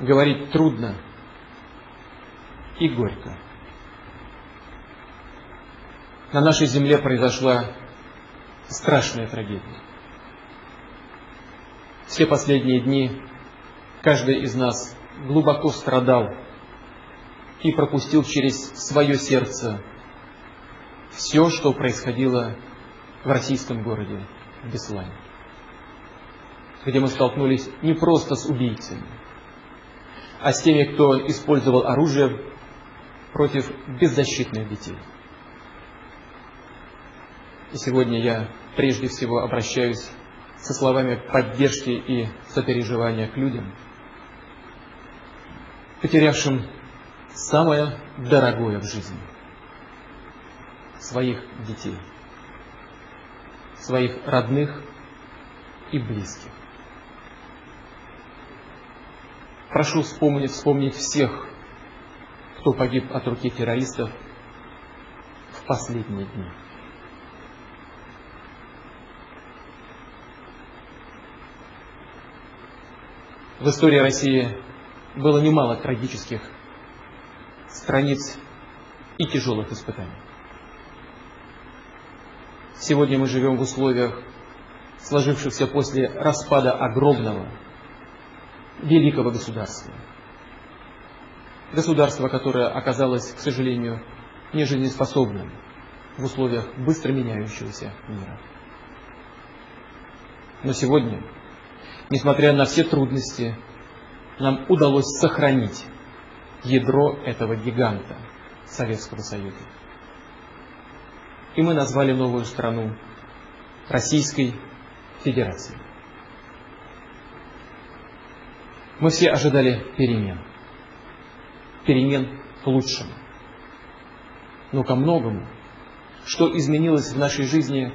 говорить трудно и горько. На нашей земле произошла страшная трагедия. Все последние дни каждый из нас глубоко страдал и пропустил через свое сердце все, что происходило в российском городе Беслане, где мы столкнулись не просто с убийцами, а с теми, кто использовал оружие против беззащитных детей. И сегодня я прежде всего обращаюсь со словами поддержки и сопереживания к людям, потерявшим самое дорогое в жизни – своих детей, своих родных и близких. Прошу вспомнить, вспомнить всех, кто погиб от руки террористов в последние дни. В истории России было немало трагических страниц и тяжелых испытаний. Сегодня мы живем в условиях, сложившихся после распада огромного, великого государства. Государство, которое оказалось, к сожалению, нежизнеспособным в условиях быстро меняющегося мира. Но сегодня несмотря на все трудности, нам удалось сохранить ядро этого гиганта Советского Союза. И мы назвали новую страну Российской Федерацией. Мы все ожидали перемен. Перемен к лучшему. Но ко многому, что изменилось в нашей жизни,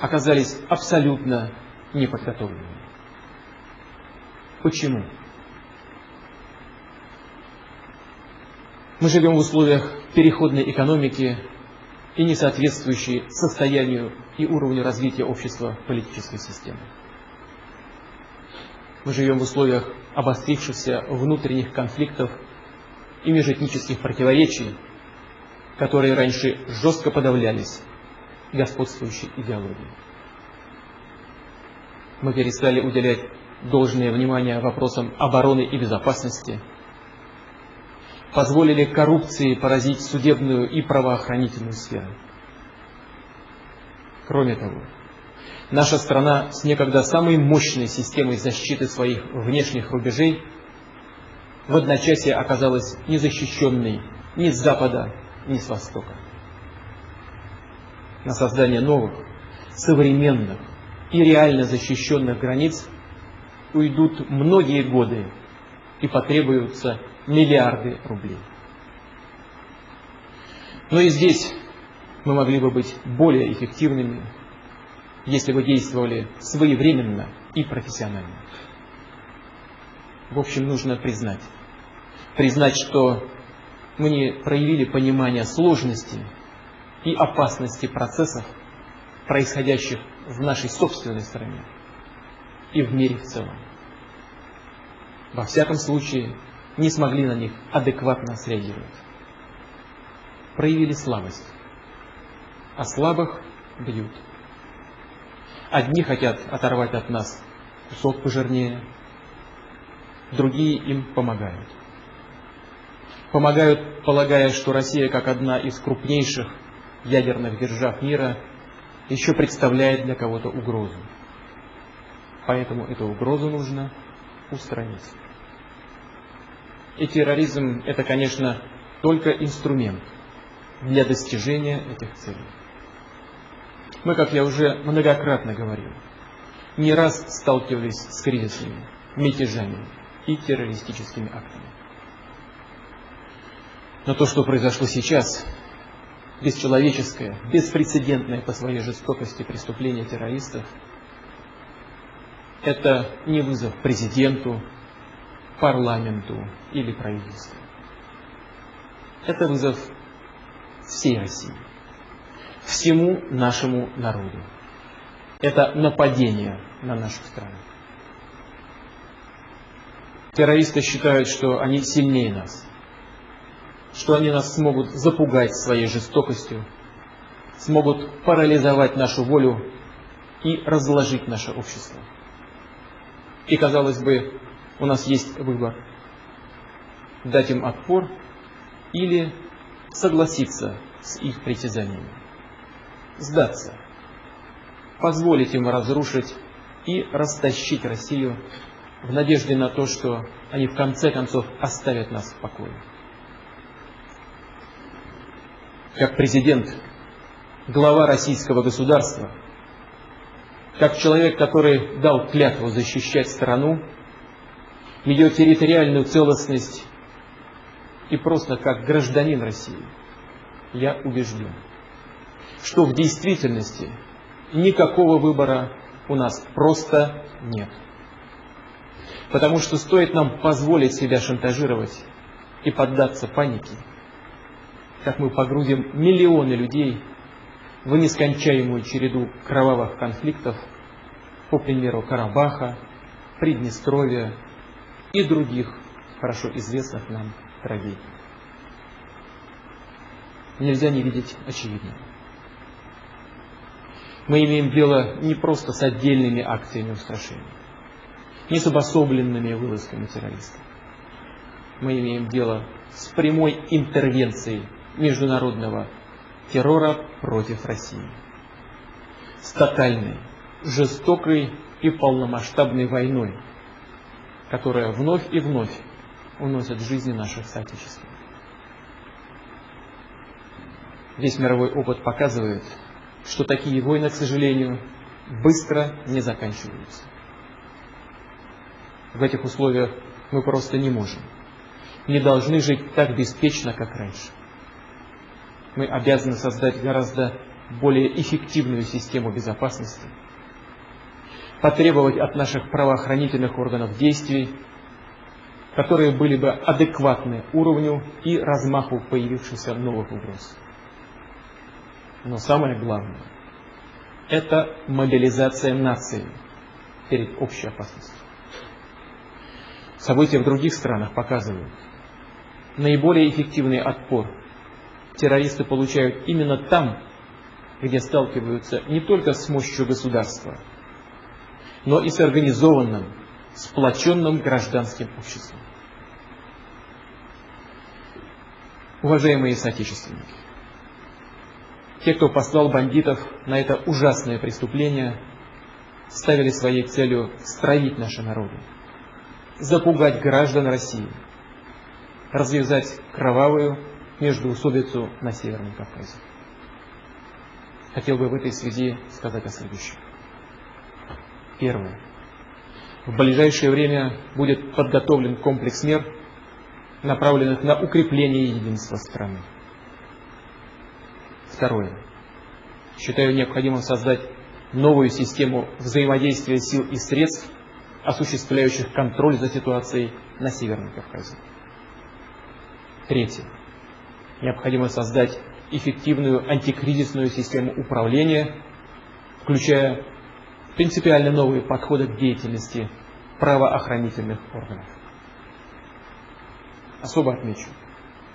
оказались абсолютно неподготовленными. Почему? Мы живем в условиях переходной экономики и не соответствующей состоянию и уровню развития общества политической системы. Мы живем в условиях обострившихся внутренних конфликтов и межэтнических противоречий, которые раньше жестко подавлялись господствующей идеологией. Мы перестали уделять должное внимание вопросам обороны и безопасности, позволили коррупции поразить судебную и правоохранительную сферу. Кроме того, наша страна с некогда самой мощной системой защиты своих внешних рубежей в одночасье оказалась незащищенной ни с запада, ни с востока. На создание новых, современных и реально защищенных границ уйдут многие годы и потребуются миллиарды рублей. Но и здесь мы могли бы быть более эффективными, если бы действовали своевременно и профессионально. В общем, нужно признать. Признать, что мы не проявили понимание сложности и опасности процессов, происходящих в нашей собственной стране и в мире в целом. Во всяком случае, не смогли на них адекватно среагировать. Проявили слабость, а слабых бьют. Одни хотят оторвать от нас кусок пожирнее, другие им помогают. Помогают, полагая, что Россия, как одна из крупнейших ядерных держав мира, еще представляет для кого-то угрозу. Поэтому эту угрозу нужно устранить. И терроризм – это, конечно, только инструмент для достижения этих целей. Мы, как я уже многократно говорил, не раз сталкивались с кризисами, мятежами и террористическими актами. Но то, что произошло сейчас, бесчеловеческое, беспрецедентное по своей жестокости преступление террористов – это не вызов президенту, парламенту или правительству. Это вызов всей России, всему нашему народу. Это нападение на нашу страну. Террористы считают, что они сильнее нас, что они нас смогут запугать своей жестокостью, смогут парализовать нашу волю и разложить наше общество. И, казалось бы, у нас есть выбор – дать им отпор или согласиться с их притязаниями, сдаться, позволить им разрушить и растащить Россию в надежде на то, что они в конце концов оставят нас в покое. Как президент, глава российского государства, как человек, который дал клятву защищать страну, ее территориальную целостность и просто как гражданин России, я убежден, что в действительности никакого выбора у нас просто нет. Потому что стоит нам позволить себя шантажировать и поддаться панике, как мы погрузим миллионы людей в нескончаемую череду кровавых конфликтов, по примеру Карабаха, Приднестровья и других хорошо известных нам трагедий. Нельзя не видеть очевидного. Мы имеем дело не просто с отдельными акциями устрашения, не с обособленными вылазками террористов. Мы имеем дело с прямой интервенцией международного террора против России. С тотальной, жестокой и полномасштабной войной, которая вновь и вновь уносит жизни наших соотечественников. Весь мировой опыт показывает, что такие войны, к сожалению, быстро не заканчиваются. В этих условиях мы просто не можем, не должны жить так беспечно, как раньше. Мы обязаны создать гораздо более эффективную систему безопасности, потребовать от наших правоохранительных органов действий, которые были бы адекватны уровню и размаху появившихся новых угроз. Но самое главное – это мобилизация нации перед общей опасностью. События в других странах показывают, наиболее эффективный отпор террористы получают именно там, где сталкиваются не только с мощью государства, но и с организованным, сплоченным гражданским обществом. Уважаемые соотечественники, те, кто послал бандитов на это ужасное преступление, ставили своей целью стравить наши народы, запугать граждан России, развязать кровавую междуусобицу на Северном Кавказе. Хотел бы в этой связи сказать о следующем. Первое. В ближайшее время будет подготовлен комплекс мер, направленных на укрепление единства страны. Второе. Считаю необходимым создать новую систему взаимодействия сил и средств, осуществляющих контроль за ситуацией на Северном Кавказе. Третье. Необходимо создать эффективную антикризисную систему управления, включая принципиально новые подходы к деятельности правоохранительных органов. Особо отмечу,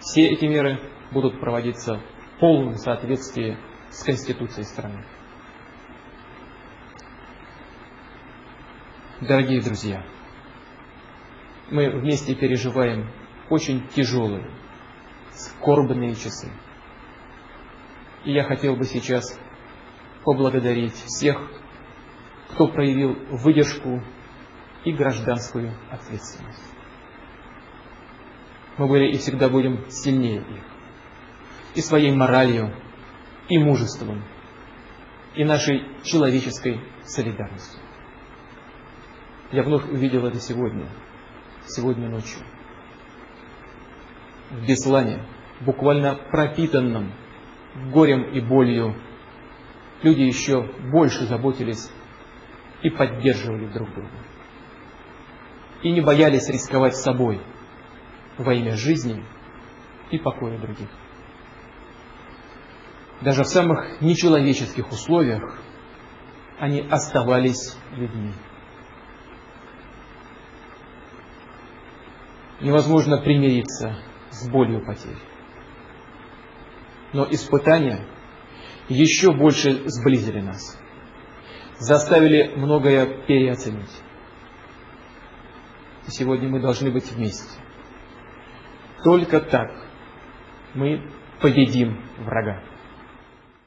все эти меры будут проводиться полном соответствии с Конституцией страны. Дорогие друзья, мы вместе переживаем очень тяжелые, скорбные часы. И я хотел бы сейчас поблагодарить всех, кто проявил выдержку и гражданскую ответственность. Мы были и всегда будем сильнее их и своей моралью, и мужеством, и нашей человеческой солидарностью. Я вновь увидел это сегодня, сегодня ночью. В Беслане, буквально пропитанном горем и болью, люди еще больше заботились и поддерживали друг друга. И не боялись рисковать собой во имя жизни и покоя других даже в самых нечеловеческих условиях, они оставались людьми. невозможно примириться с болью потерь. Но испытания еще больше сблизили нас, заставили многое переоценить. Сегодня мы должны быть вместе. Только так мы победим врага.